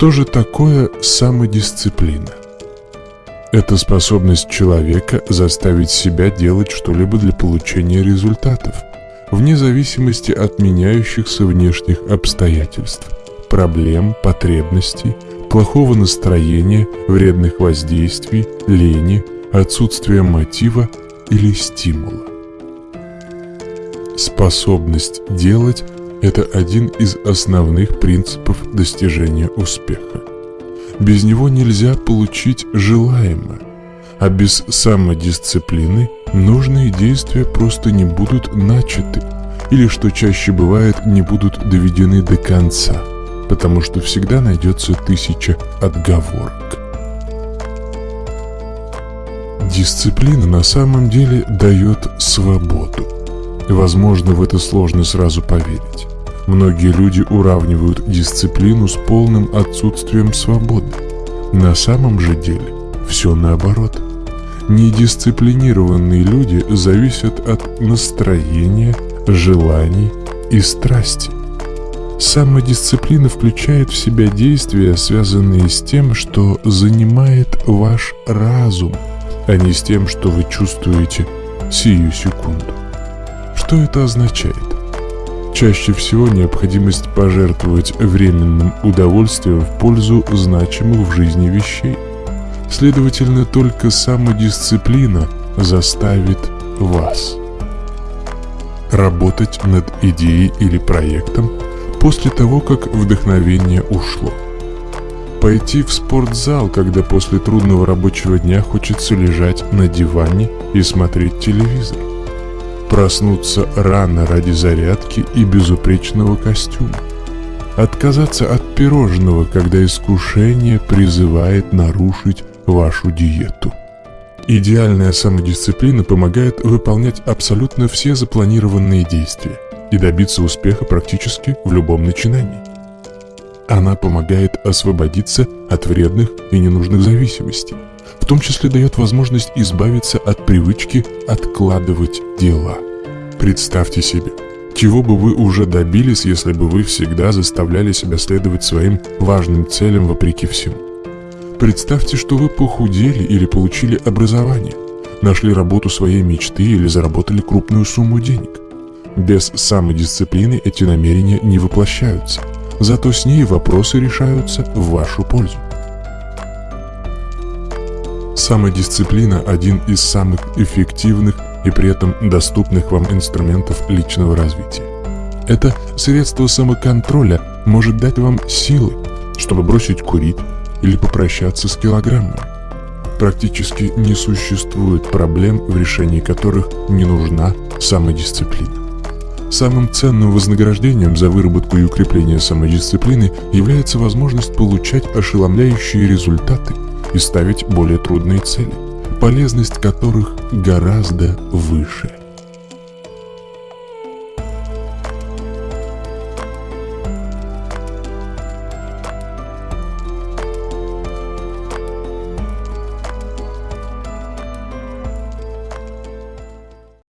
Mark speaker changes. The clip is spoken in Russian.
Speaker 1: Что же такое самодисциплина? Это способность человека заставить себя делать что-либо для получения результатов, вне зависимости от меняющихся внешних обстоятельств, проблем, потребностей, плохого настроения, вредных воздействий, лени, отсутствия мотива или стимула. Способность делать – это один из основных принципов достижения успеха. Без него нельзя получить желаемое, а без самодисциплины нужные действия просто не будут начаты или, что чаще бывает, не будут доведены до конца, потому что всегда найдется тысяча отговорок. Дисциплина на самом деле дает свободу. Возможно, в это сложно сразу поверить. Многие люди уравнивают дисциплину с полным отсутствием свободы. На самом же деле все наоборот. Недисциплинированные люди зависят от настроения, желаний и страсти. Самодисциплина включает в себя действия, связанные с тем, что занимает ваш разум, а не с тем, что вы чувствуете сию секунду. Что это означает? Чаще всего необходимость пожертвовать временным удовольствием в пользу значимых в жизни вещей. Следовательно, только самодисциплина заставит вас работать над идеей или проектом после того, как вдохновение ушло. Пойти в спортзал, когда после трудного рабочего дня хочется лежать на диване и смотреть телевизор проснуться рано ради зарядки и безупречного костюма, отказаться от пирожного, когда искушение призывает нарушить вашу диету. Идеальная самодисциплина помогает выполнять абсолютно все запланированные действия и добиться успеха практически в любом начинании. Она помогает освободиться от вредных и ненужных зависимостей, в том числе дает возможность избавиться от привычки откладывать дела. Представьте себе, чего бы вы уже добились, если бы вы всегда заставляли себя следовать своим важным целям вопреки всему. Представьте, что вы похудели или получили образование, нашли работу своей мечты или заработали крупную сумму денег. Без самодисциплины эти намерения не воплощаются, зато с ней вопросы решаются в вашу пользу. Самодисциплина – один из самых эффективных и при этом доступных вам инструментов личного развития. Это средство самоконтроля может дать вам силы, чтобы бросить курить или попрощаться с килограммами. Практически не существует проблем, в решении которых не нужна самодисциплина. Самым ценным вознаграждением за выработку и укрепление самодисциплины является возможность получать ошеломляющие результаты и ставить более трудные цели, полезность которых гораздо выше.